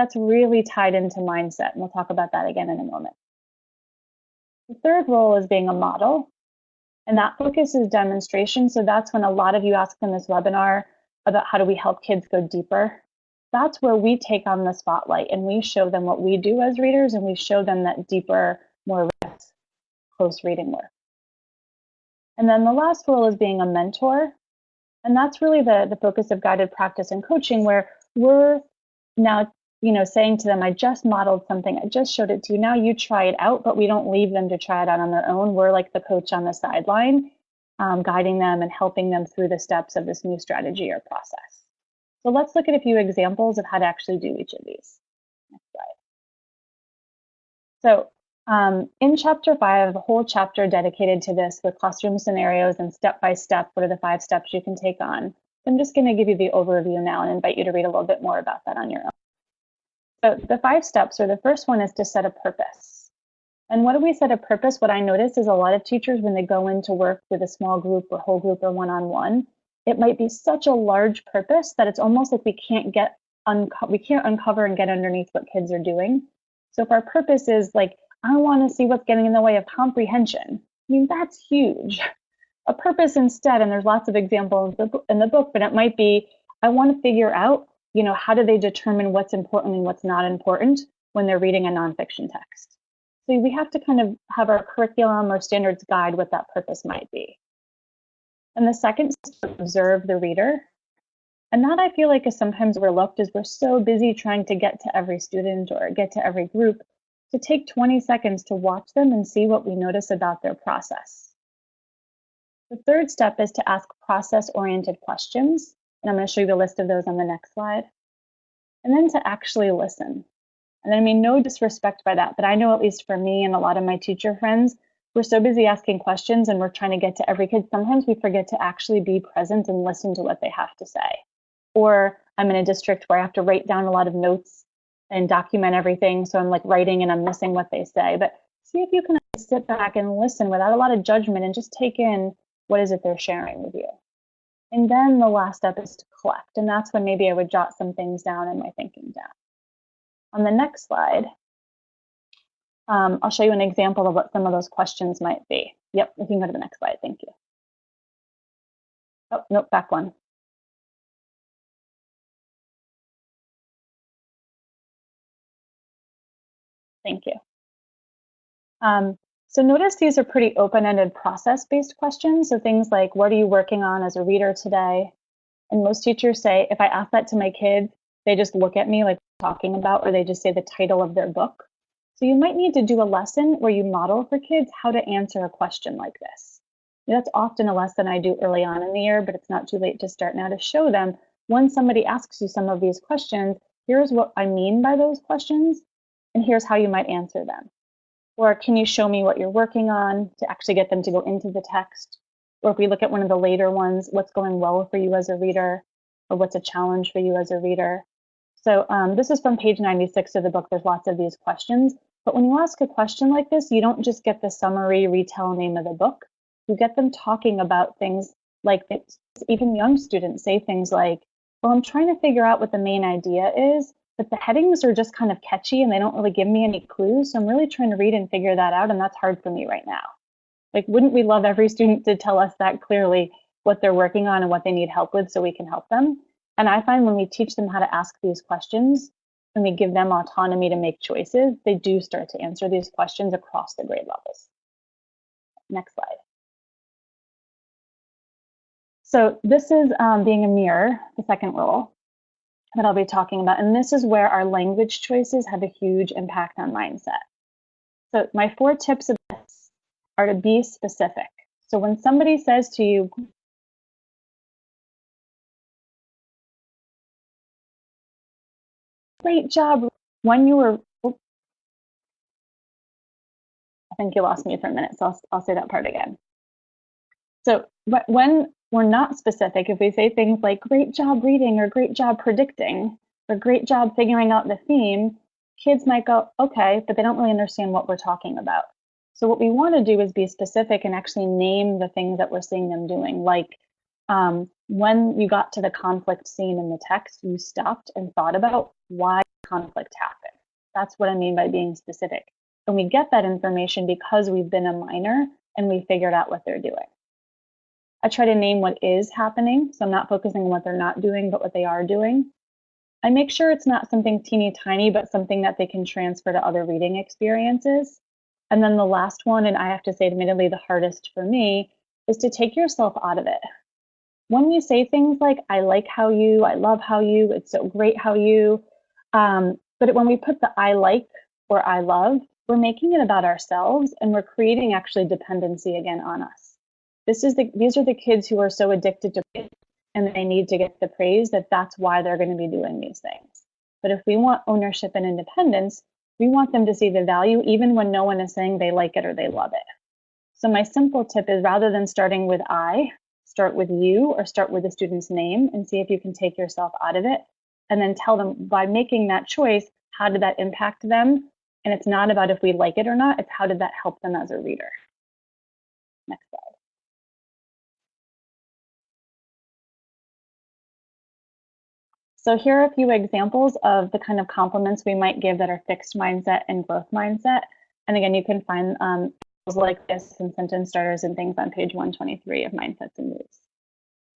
That's really tied into mindset, and we'll talk about that again in a moment. The third role is being a model, and that focus is demonstration. So that's when a lot of you ask in this webinar about how do we help kids go deeper that's where we take on the spotlight and we show them what we do as readers and we show them that deeper, more close reading work. And then the last role is being a mentor. And that's really the, the focus of guided practice and coaching, where we're now, you know, saying to them, I just modeled something, I just showed it to you. Now you try it out, but we don't leave them to try it out on their own. We're like the coach on the sideline, um, guiding them and helping them through the steps of this new strategy or process. So let's look at a few examples of how to actually do each of these. Next slide. So um, in chapter five, I have a whole chapter dedicated to this with classroom scenarios and step by step, what are the five steps you can take on. I'm just going to give you the overview now and invite you to read a little bit more about that on your own. So the five steps are the first one is to set a purpose. And what do we set a purpose? What I notice is a lot of teachers, when they go into work with a small group or whole group or one-on-one, it might be such a large purpose that it's almost like we can't get we can't uncover and get underneath what kids are doing. So if our purpose is like, I want to see what's getting in the way of comprehension, I mean, that's huge. A purpose instead, and there's lots of examples in the book, but it might be, I want to figure out, you know, how do they determine what's important and what's not important when they're reading a nonfiction text? So we have to kind of have our curriculum or standards guide what that purpose might be. And the second is to observe the reader. And that I feel like is sometimes overlooked is we're so busy trying to get to every student or get to every group to take 20 seconds to watch them and see what we notice about their process. The third step is to ask process-oriented questions. And I'm going to show you the list of those on the next slide. And then to actually listen. And I mean no disrespect by that, but I know at least for me and a lot of my teacher friends, we're so busy asking questions and we're trying to get to every kid. Sometimes we forget to actually be present and listen to what they have to say. Or I'm in a district where I have to write down a lot of notes and document everything. So I'm like writing and I'm missing what they say. But see if you can sit back and listen without a lot of judgment and just take in what is it they're sharing with you. And then the last step is to collect. And that's when maybe I would jot some things down in my thinking down. On the next slide, um, I'll show you an example of what some of those questions might be. Yep, we can go to the next slide. Thank you. Oh, nope, back one. Thank you. Um, so notice these are pretty open-ended process-based questions. So things like, what are you working on as a reader today? And most teachers say, if I ask that to my kids, they just look at me like talking about, or they just say the title of their book. So you might need to do a lesson where you model for kids how to answer a question like this. That's often a lesson I do early on in the year, but it's not too late to start now to show them when somebody asks you some of these questions, here's what I mean by those questions, and here's how you might answer them. Or can you show me what you're working on to actually get them to go into the text? Or if we look at one of the later ones, what's going well for you as a reader, or what's a challenge for you as a reader? So um, this is from page 96 of the book. There's lots of these questions. But when you ask a question like this, you don't just get the summary retell name of the book. You get them talking about things like this. Even young students say things like, well, I'm trying to figure out what the main idea is, but the headings are just kind of catchy and they don't really give me any clues. So I'm really trying to read and figure that out. And that's hard for me right now. Like, wouldn't we love every student to tell us that clearly what they're working on and what they need help with so we can help them? And I find when we teach them how to ask these questions, and we give them autonomy to make choices, they do start to answer these questions across the grade levels. Next slide. So this is um, being a mirror, the second role that I'll be talking about. And this is where our language choices have a huge impact on mindset. So my four tips of this are to be specific. So when somebody says to you, Great job. When you were, I think you lost me for a minute, so I'll, I'll say that part again. So when we're not specific, if we say things like great job reading or great job predicting or great job figuring out the theme, kids might go, okay, but they don't really understand what we're talking about. So what we want to do is be specific and actually name the things that we're seeing them doing, like um, when you got to the conflict scene in the text, you stopped and thought about why conflict happened. That's what I mean by being specific. And we get that information because we've been a miner and we figured out what they're doing. I try to name what is happening. So I'm not focusing on what they're not doing, but what they are doing. I make sure it's not something teeny tiny, but something that they can transfer to other reading experiences. And then the last one, and I have to say, admittedly, the hardest for me, is to take yourself out of it. When you say things like, I like how you, I love how you, it's so great how you, um, but when we put the I like or I love, we're making it about ourselves and we're creating actually dependency again on us. This is the, these are the kids who are so addicted to praise and they need to get the praise that that's why they're going to be doing these things. But if we want ownership and independence, we want them to see the value even when no one is saying they like it or they love it. So my simple tip is rather than starting with I, start with you or start with the student's name and see if you can take yourself out of it and then tell them by making that choice, how did that impact them? And it's not about if we like it or not, it's how did that help them as a reader. So here are a few examples of the kind of compliments we might give that are fixed mindset and growth mindset. And again, you can find um, like this and sentence starters and things on page 123 of Mindsets and Moves.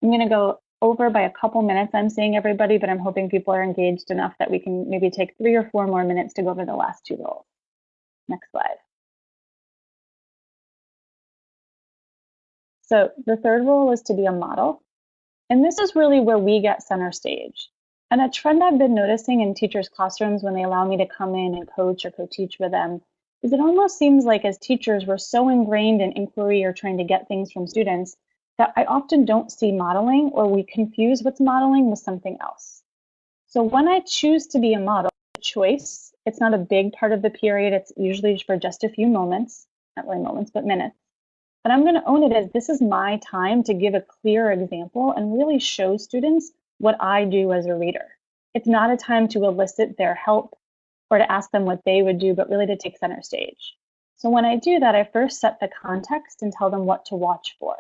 I'm going to go over by a couple minutes. I'm seeing everybody, but I'm hoping people are engaged enough that we can maybe take three or four more minutes to go over the last two roles. Next slide. So the third role is to be a model. And this is really where we get center stage. And a trend I've been noticing in teachers' classrooms when they allow me to come in and coach or co-teach with them is it almost seems like as teachers, we're so ingrained in inquiry or trying to get things from students that I often don't see modeling or we confuse what's modeling with something else. So when I choose to be a model, a choice, it's not a big part of the period. It's usually for just a few moments, not really moments, but minutes. But I'm going to own it as this is my time to give a clear example and really show students what I do as a reader. It's not a time to elicit their help or to ask them what they would do, but really to take center stage. So when I do that, I first set the context and tell them what to watch for.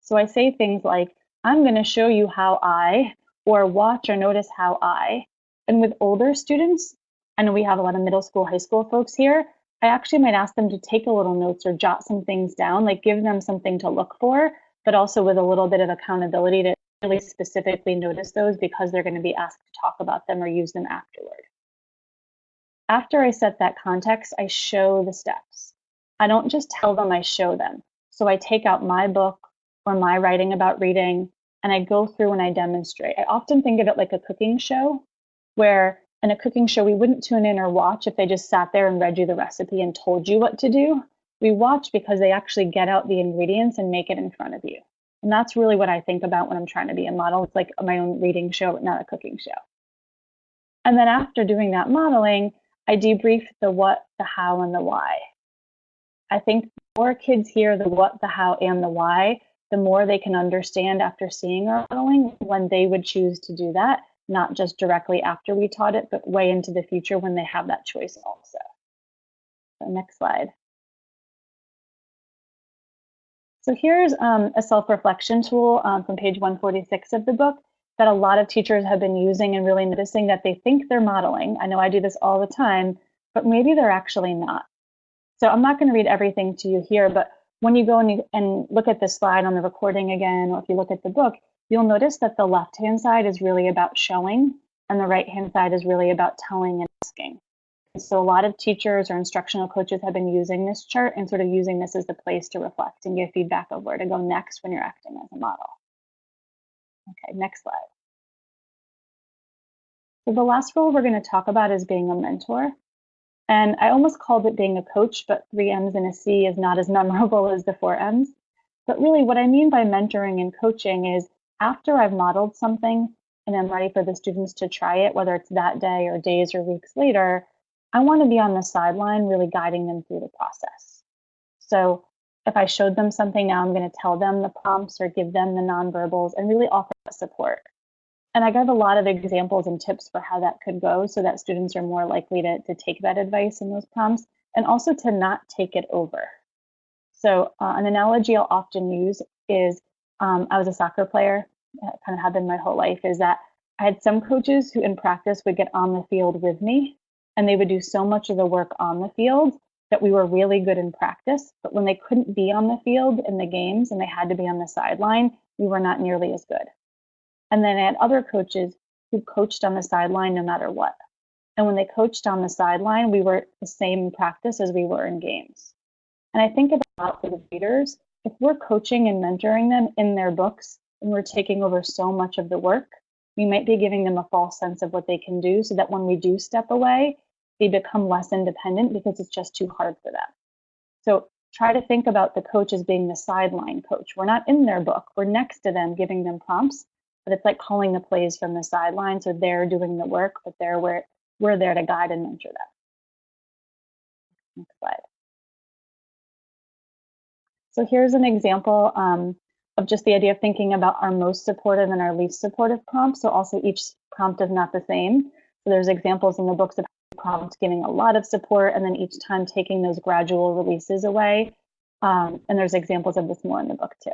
So I say things like, I'm going to show you how I, or watch or notice how I. And with older students, I know we have a lot of middle school, high school folks here, I actually might ask them to take a little notes or jot some things down, like give them something to look for, but also with a little bit of accountability to really specifically notice those because they're going to be asked to talk about them or use them afterward. After I set that context, I show the steps. I don't just tell them, I show them. So I take out my book or my writing about reading and I go through and I demonstrate. I often think of it like a cooking show where in a cooking show, we wouldn't tune in or watch if they just sat there and read you the recipe and told you what to do. We watch because they actually get out the ingredients and make it in front of you. And that's really what I think about when I'm trying to be a model. It's like my own reading show, not a cooking show. And then after doing that modeling, I debrief the what, the how, and the why. I think the more kids hear the what, the how, and the why, the more they can understand after seeing our modeling when they would choose to do that, not just directly after we taught it, but way into the future when they have that choice also. So next slide. So here's um, a self-reflection tool um, from page 146 of the book that a lot of teachers have been using and really noticing that they think they're modeling. I know I do this all the time, but maybe they're actually not. So I'm not going to read everything to you here, but when you go and, you, and look at this slide on the recording again, or if you look at the book, you'll notice that the left-hand side is really about showing and the right-hand side is really about telling and asking. So a lot of teachers or instructional coaches have been using this chart and sort of using this as the place to reflect and give feedback of where to go next when you're acting as a model. Okay, next slide. So the last role we're going to talk about is being a mentor. And I almost called it being a coach, but three M's and a C is not as [LAUGHS] memorable as the four M's. But really what I mean by mentoring and coaching is after I've modeled something and I'm ready for the students to try it, whether it's that day or days or weeks later, I want to be on the sideline really guiding them through the process. So if I showed them something now, I'm going to tell them the prompts or give them the nonverbals and really offer support. And I give a lot of examples and tips for how that could go so that students are more likely to, to take that advice and those prompts and also to not take it over. So uh, an analogy I'll often use is um, I was a soccer player, kind of have been my whole life, is that I had some coaches who in practice would get on the field with me and they would do so much of the work on the field that we were really good in practice. But when they couldn't be on the field in the games and they had to be on the sideline, we were not nearly as good. And then I had other coaches who coached on the sideline no matter what. And when they coached on the sideline, we were the same in practice as we were in games. And I think about for the readers, if we're coaching and mentoring them in their books and we're taking over so much of the work, we might be giving them a false sense of what they can do so that when we do step away, they become less independent because it's just too hard for them. So try to think about the coach as being the sideline coach. We're not in their book, we're next to them giving them prompts, but it's like calling the plays from the sideline. So they're doing the work, but they're where we're there to guide and mentor them. Next slide. So here's an example um, of just the idea of thinking about our most supportive and our least supportive prompts. So also each prompt is not the same. So there's examples in the books of prompts giving a lot of support and then each time taking those gradual releases away. Um, and there's examples of this more in the book too.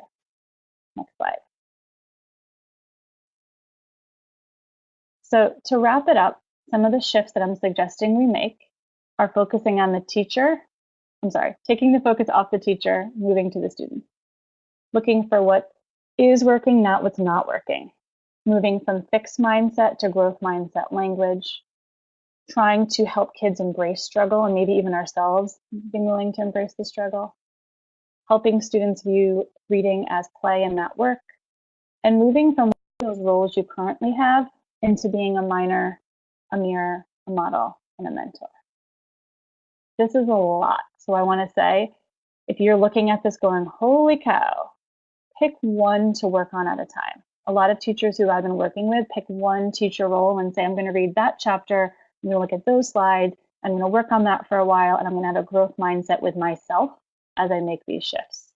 Next slide. So to wrap it up, some of the shifts that I'm suggesting we make are focusing on the teacher. I'm sorry, taking the focus off the teacher, moving to the student. Looking for what is working, not what's not working. Moving from fixed mindset to growth mindset language. Trying to help kids embrace struggle and maybe even ourselves being willing to embrace the struggle. Helping students view reading as play and not work. And moving from those roles you currently have into being a miner a mirror, a model, and a mentor. This is a lot. So I want to say, if you're looking at this going, holy cow, pick one to work on at a time. A lot of teachers who I've been working with pick one teacher role and say, I'm going to read that chapter, I'm going to look at those slides, I'm going to work on that for a while, and I'm going to have a growth mindset with myself as I make these shifts.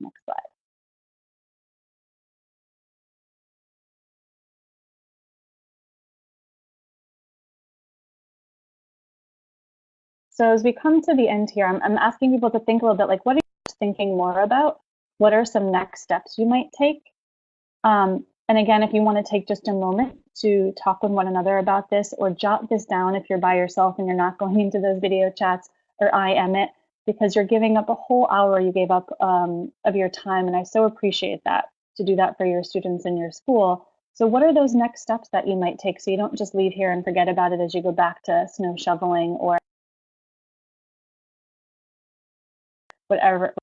Next slide. So as we come to the end here, I'm, I'm asking people to think a little bit like, what are you thinking more about? What are some next steps you might take? Um, and again, if you want to take just a moment to talk with one another about this or jot this down if you're by yourself and you're not [LAUGHS] going into those video chats or I am it because you're giving up a whole hour you gave up um, of your time. And I so appreciate that to do that for your students in your school. So what are those next steps that you might take so you don't just leave here and forget about it as you go back to snow shoveling or whatever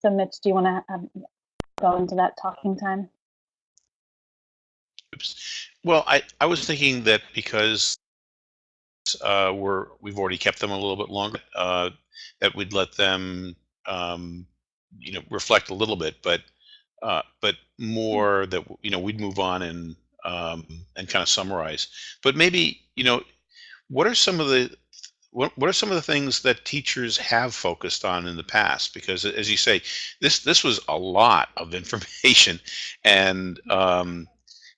So Mitch, do you want to um, go into that talking time? Oops. Well, I, I was thinking that because uh, we're we've already kept them a little bit longer, uh, that we'd let them um, you know reflect a little bit, but uh, but more that you know we'd move on and um, and kind of summarize. But maybe, you know, what are some of the what, what are some of the things that teachers have focused on in the past? Because as you say, this this was a lot of [LAUGHS] information, and um,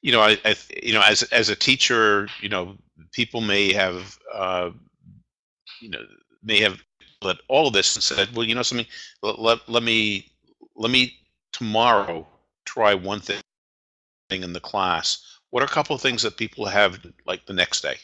you know, I, I you know, as as a teacher, you know, people may have uh, you know may have let all of this and said, well, you know, something. Let, let, let me let me tomorrow try one thing in the class what are a couple of things that people have like the next day?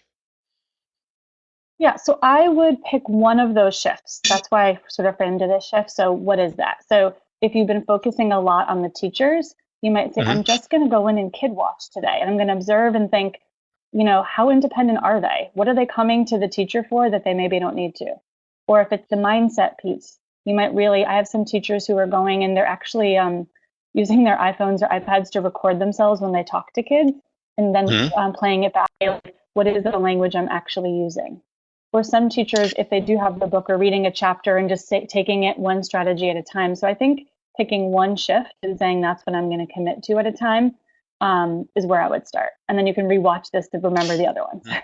Yeah, so I would pick one of those shifts. That's why I sort of framed it as shift. So what is that? So if you've been focusing a lot on the teachers, you might say, mm-hmm. I'm just going to go in and kid watch today. And I'm going to observe and think, you know, how independent are they? What are they coming to the teacher for that they maybe don't need to? Or if it's the mindset piece, you might really, I have some teachers who are going and they're actually um, using their iPhones or iPads to record themselves when they talk to kids and then mm-hmm. um, playing it back. Like, what is the language I'm actually using? Or some teachers, if they do have the book or reading a chapter and just say, taking it one strategy at a time. So I think picking one shift and saying that's what I'm going to commit to at a time um, is where I would start. And then you can rewatch this to remember the other ones. Mm-hmm.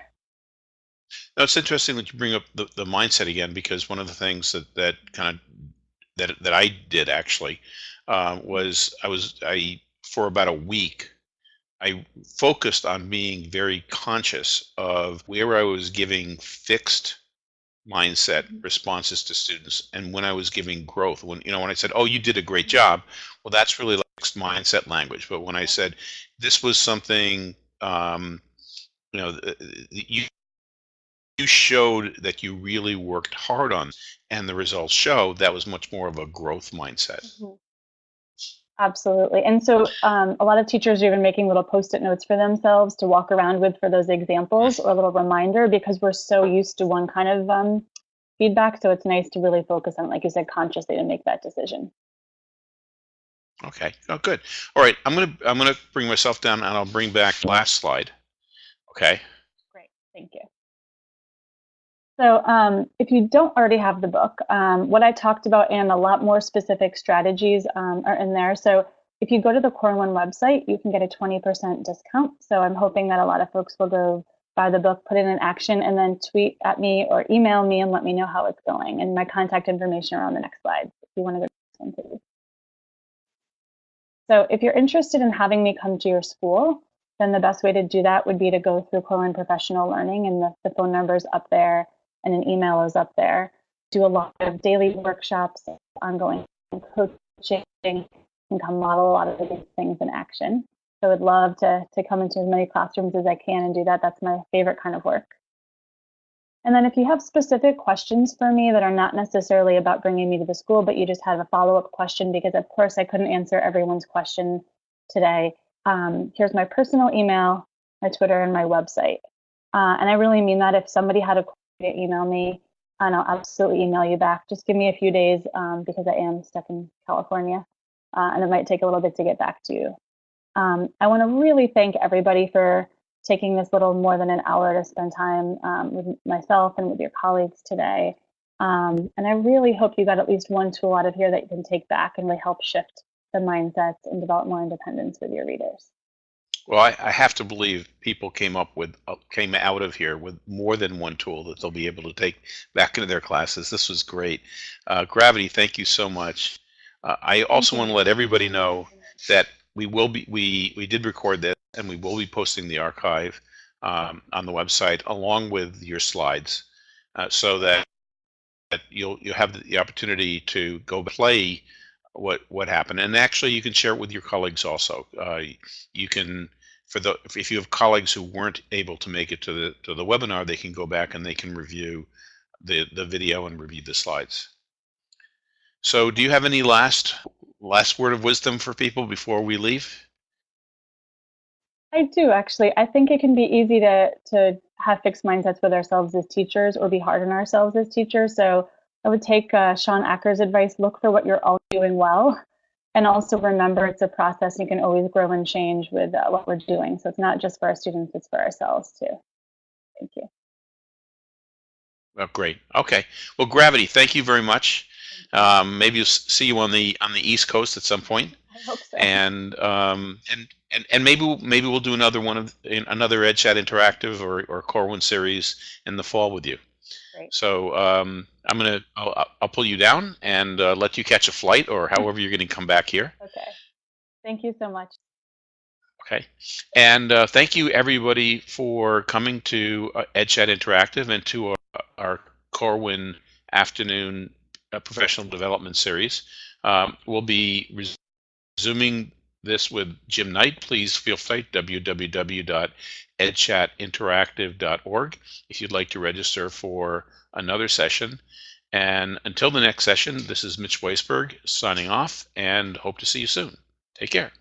Now, it's interesting that you bring up the, the mindset again because one of the things that that kind of that that I did actually uh, was I was I for about a week I focused on being very conscious of where I was giving fixed mindset mm-hmm. responses to students and when I was giving growth when you know when I said oh you did a great job well that's really fixed mindset language but when I said this was something um, you know you you showed that you really worked hard on and the results show that was much more of a growth mindset. Mhm. Absolutely. And so um, a lot of teachers are even making little post-it notes for themselves to walk around with for those examples or a little reminder because we're so used to one kind of um, feedback. So it's nice to really focus on, like you said, consciously to make that decision. Okay. Oh, good. All right. I'm gonna I'm gonna bring myself down and I'll bring back last slide. Okay. Great. Thank you. So um, if you don't already have the book, um, what I talked about and a lot more specific strategies um, are in there. So if you go to the Corwin website, you can get a 20% discount. So I'm hoping that a lot of folks will go buy the book, put it in action, and then tweet at me or email me and let me know how it's going. And my contact information are on the next slide if you want to go to one, please. So if you're interested in having me come to your school, then the best way to do that would be to go through Corwin Professional Learning and the, the phone number's up there and an email is up there. Do a lot of daily workshops, ongoing coaching, and come model a lot of these things in action. So I'd love to, to come into as many classrooms as I can and do that. That's my favorite kind of work. And then if you have specific questions for me that are not necessarily about bringing me to the school, but you just have a follow-up question, because of course I couldn't answer everyone's question today, um, here's my personal email, my Twitter, and my website. Uh, and I really mean that if somebody had a email me, and I'll absolutely email you back. Just give me a few days um, because I am stuck in California, uh, and it might take a little bit to get back to you. Um, I want to really thank everybody for taking this little more than an hour to spend time um, with myself and with your colleagues today. Um, and I really hope you got at least one tool out of here that you can take back and really help shift the mindsets and develop more independence with your readers. Well, I, I have to believe people came up with uh, came out of here with more than one tool that they'll be able to take back into their classes. This was great. Uh, Gravity, thank you so much. Uh, I also want to let everybody know that we will be we we did record this and we will be posting the archive um, on the website along with your slides uh, so that, that you'll you'll have the opportunity to go play what what happened and actually you can share it with your colleagues also uh, you can for the if you have colleagues who weren't able to make it to the to the webinar they can go back and they can review the the video and review the slides so do you have any last last word of wisdom for people before we leave I do actually. I think it can be easy to to have fixed mindsets with ourselves as teachers or be hard on ourselves as teachers. So I would take uh, Shawn Achor's advice: look for what you're all doing well, and also remember it's a process. You can always grow and change with uh, what we're doing. So it's not just for our students; it's for ourselves too. Thank you. Oh, great. Okay. Well, Gravity, thank you very much. Um, maybe we'll see you on the on the East Coast at some point. I hope so. And um, and and and maybe maybe we'll do another one of another EdChat Interactive or or Corwin series in the fall with you. Great. So um, I'm gonna I'll, I'll pull you down and uh, let you catch a flight or however you're going to come back here. Okay. Thank you so much. Okay. And uh, thank you everybody for coming to uh, EdChat Interactive and to our, our Corwin afternoon uh, professional development series. Um, we'll be resuming this with Jim Knight. Please feel free to www.edchatinteractive.org if you'd like to register for another session. And until the next session, this is Mitch Weisburgh signing off and hope to see you soon. Take care.